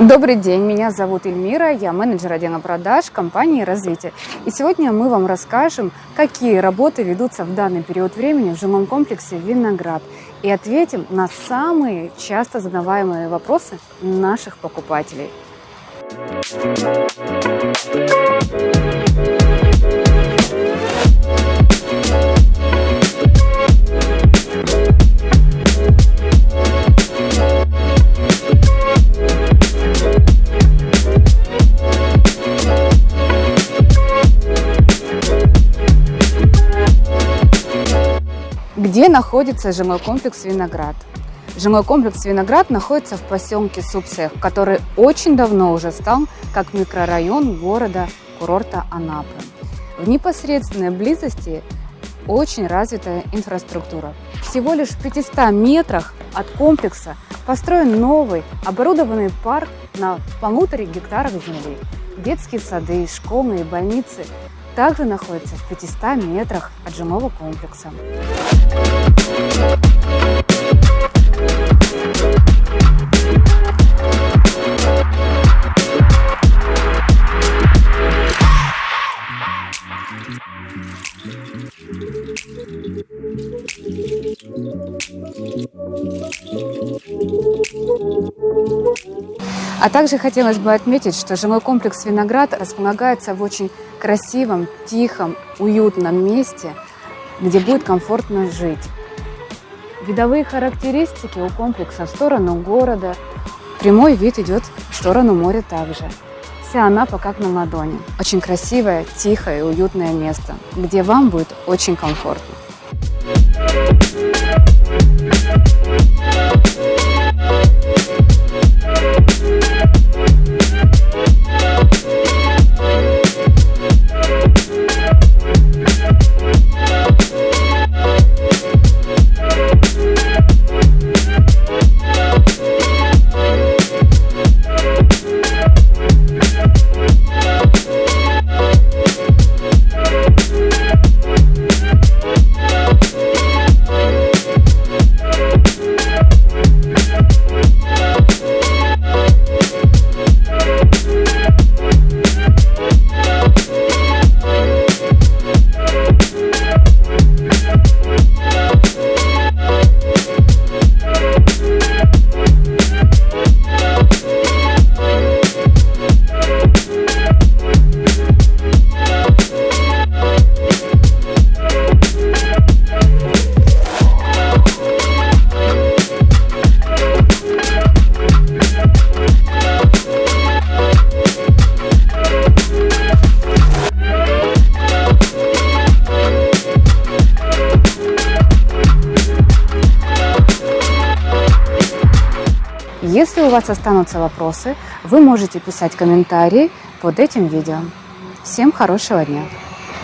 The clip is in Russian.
Добрый день, меня зовут Эльмира, я менеджер отдела продаж компании «Развитие». И сегодня мы вам расскажем, какие работы ведутся в данный период времени в жилом комплексе «Виноград» и ответим на самые часто задаваемые вопросы наших покупателей. Где находится жилой комплекс «Виноград»? Жилой комплекс «Виноград» находится в поселке Субсех, который очень давно уже стал как микрорайон города-курорта Анапы. В непосредственной близости очень развитая инфраструктура. Всего лишь в 500 метрах от комплекса построен новый оборудованный парк на полуторе гектарах земли. Детские сады, школы и больницы также находится в 500 метрах от жилого комплекса. А также хотелось бы отметить, что жилой комплекс «Виноград» располагается в очень красивом, тихом, уютном месте, где будет комфортно жить. Видовые характеристики у комплекса в сторону города. Прямой вид идет в сторону моря также. Вся Анапа как на ладони. Очень красивое, тихое и уютное место, где вам будет очень комфортно. Если у вас останутся вопросы, вы можете писать комментарии под этим видео. Всем хорошего дня!